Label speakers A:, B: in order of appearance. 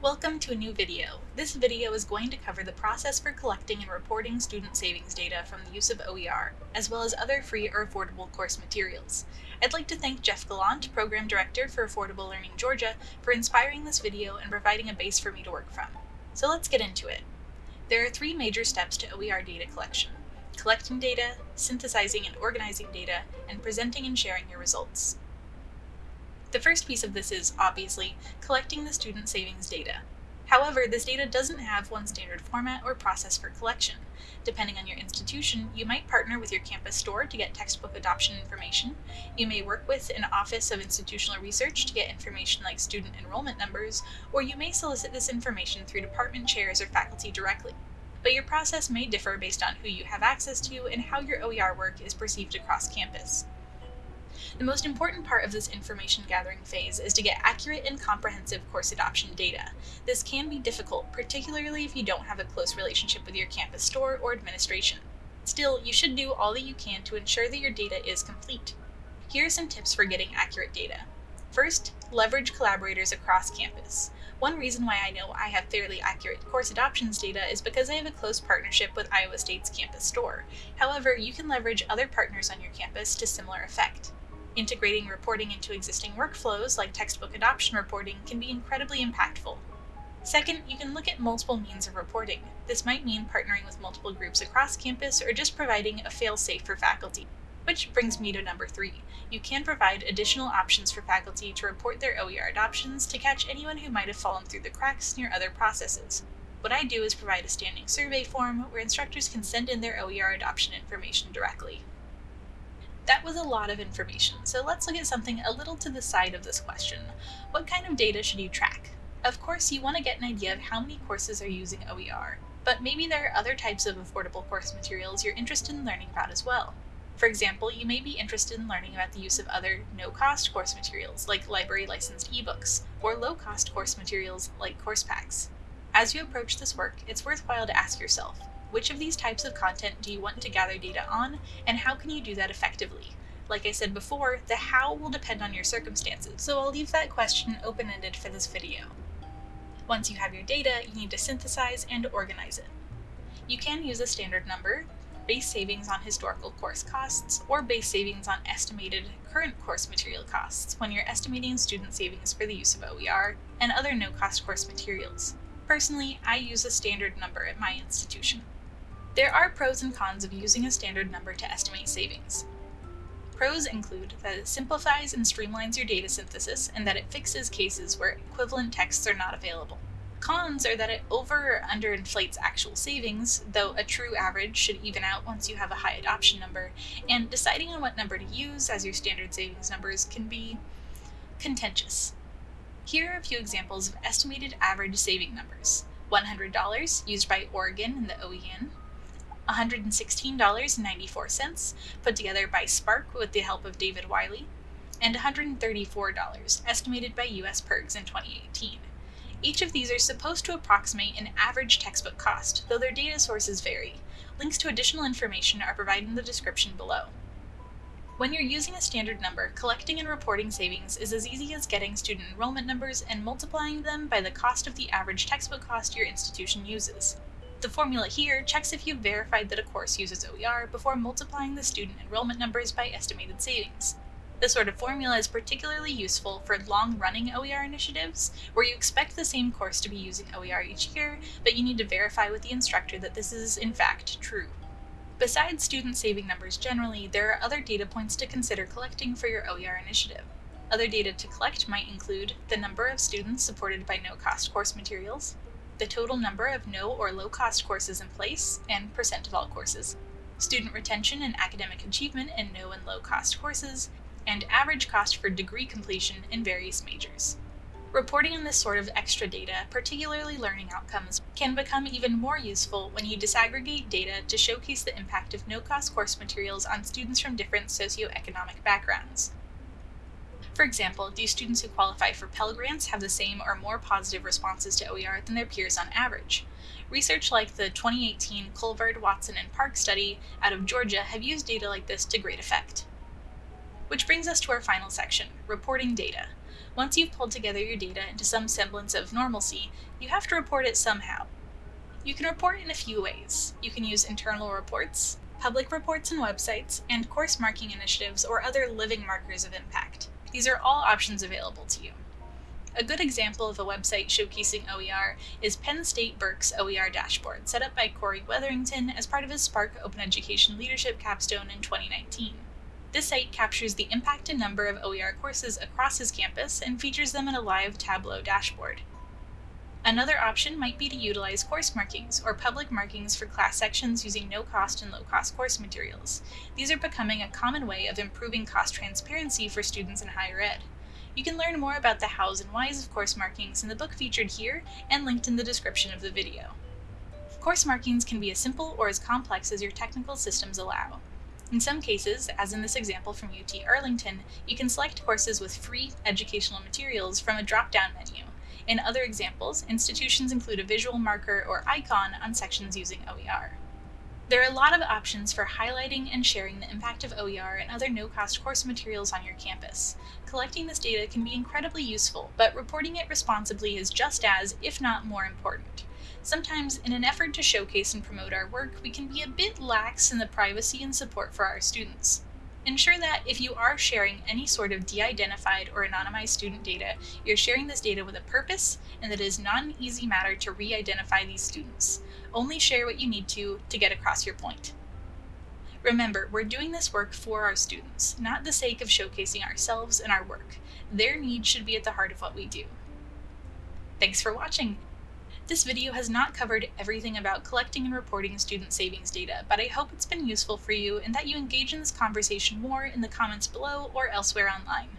A: Welcome to a new video. This video is going to cover the process for collecting and reporting student savings data from the use of OER, as well as other free or affordable course materials. I'd like to thank Jeff Gallant, Program Director for Affordable Learning Georgia, for inspiring this video and providing a base for me to work from. So let's get into it. There are three major steps to OER data collection. Collecting data, synthesizing and organizing data, and presenting and sharing your results. The first piece of this is, obviously, collecting the student savings data. However, this data doesn't have one standard format or process for collection. Depending on your institution, you might partner with your campus store to get textbook adoption information. You may work with an Office of Institutional Research to get information like student enrollment numbers, or you may solicit this information through department chairs or faculty directly. But your process may differ based on who you have access to and how your OER work is perceived across campus. The most important part of this information gathering phase is to get accurate and comprehensive course adoption data. This can be difficult, particularly if you don't have a close relationship with your campus store or administration. Still, you should do all that you can to ensure that your data is complete. Here are some tips for getting accurate data. First, leverage collaborators across campus. One reason why I know I have fairly accurate course adoptions data is because I have a close partnership with Iowa State's campus store. However, you can leverage other partners on your campus to similar effect. Integrating reporting into existing workflows, like textbook adoption reporting, can be incredibly impactful. Second, you can look at multiple means of reporting. This might mean partnering with multiple groups across campus or just providing a fail-safe for faculty. Which brings me to number three. You can provide additional options for faculty to report their OER adoptions to catch anyone who might have fallen through the cracks your other processes. What I do is provide a standing survey form where instructors can send in their OER adoption information directly. That was a lot of information, so let's look at something a little to the side of this question. What kind of data should you track? Of course, you want to get an idea of how many courses are using OER, but maybe there are other types of affordable course materials you're interested in learning about as well. For example, you may be interested in learning about the use of other no-cost course materials like library licensed ebooks, or low-cost course materials like course packs. As you approach this work, it's worthwhile to ask yourself, which of these types of content do you want to gather data on, and how can you do that effectively? Like I said before, the how will depend on your circumstances, so I'll leave that question open-ended for this video. Once you have your data, you need to synthesize and organize it. You can use a standard number, base savings on historical course costs, or base savings on estimated current course material costs when you're estimating student savings for the use of OER and other no-cost course materials. Personally, I use a standard number at my institution. There are pros and cons of using a standard number to estimate savings. Pros include that it simplifies and streamlines your data synthesis and that it fixes cases where equivalent texts are not available. Cons are that it over or underinflates actual savings, though a true average should even out once you have a high adoption number, and deciding on what number to use as your standard savings numbers can be contentious. Here are a few examples of estimated average saving numbers. $100 used by Oregon and the OEN, $116.94, put together by SPARC with the help of David Wiley, and $134, estimated by US PIRGs in 2018. Each of these are supposed to approximate an average textbook cost, though their data sources vary. Links to additional information are provided in the description below. When you're using a standard number, collecting and reporting savings is as easy as getting student enrollment numbers and multiplying them by the cost of the average textbook cost your institution uses. The formula here checks if you've verified that a course uses OER before multiplying the student enrollment numbers by estimated savings. This sort of formula is particularly useful for long-running OER initiatives, where you expect the same course to be using OER each year, but you need to verify with the instructor that this is in fact true. Besides student saving numbers generally, there are other data points to consider collecting for your OER initiative. Other data to collect might include the number of students supported by no-cost course materials, the total number of no or low cost courses in place, and percent of all courses, student retention and academic achievement in no and low cost courses, and average cost for degree completion in various majors. Reporting on this sort of extra data, particularly learning outcomes, can become even more useful when you disaggregate data to showcase the impact of no-cost course materials on students from different socioeconomic backgrounds. For example, do students who qualify for Pell Grants have the same or more positive responses to OER than their peers on average? Research like the 2018 Colvard, Watson, and Park study out of Georgia have used data like this to great effect. Which brings us to our final section, reporting data. Once you've pulled together your data into some semblance of normalcy, you have to report it somehow. You can report in a few ways. You can use internal reports, public reports and websites, and course marking initiatives or other living markers of impact. These are all options available to you. A good example of a website showcasing OER is Penn State Berks' OER dashboard, set up by Corey Wetherington as part of his SPARC Open Education Leadership Capstone in 2019. This site captures the impact and number of OER courses across his campus and features them in a live Tableau dashboard. Another option might be to utilize course markings or public markings for class sections using no-cost and low-cost course materials. These are becoming a common way of improving cost transparency for students in higher ed. You can learn more about the hows and whys of course markings in the book featured here and linked in the description of the video. Course markings can be as simple or as complex as your technical systems allow. In some cases, as in this example from UT Arlington, you can select courses with free educational materials from a drop-down menu. In other examples, institutions include a visual marker or icon on sections using OER. There are a lot of options for highlighting and sharing the impact of OER and other no-cost course materials on your campus. Collecting this data can be incredibly useful, but reporting it responsibly is just as, if not more important. Sometimes, in an effort to showcase and promote our work, we can be a bit lax in the privacy and support for our students. Ensure that if you are sharing any sort of de-identified or anonymized student data, you're sharing this data with a purpose and that it is not an easy matter to re-identify these students. Only share what you need to to get across your point. Remember, we're doing this work for our students, not the sake of showcasing ourselves and our work. Their needs should be at the heart of what we do. Thanks for watching! This video has not covered everything about collecting and reporting student savings data, but I hope it's been useful for you and that you engage in this conversation more in the comments below or elsewhere online.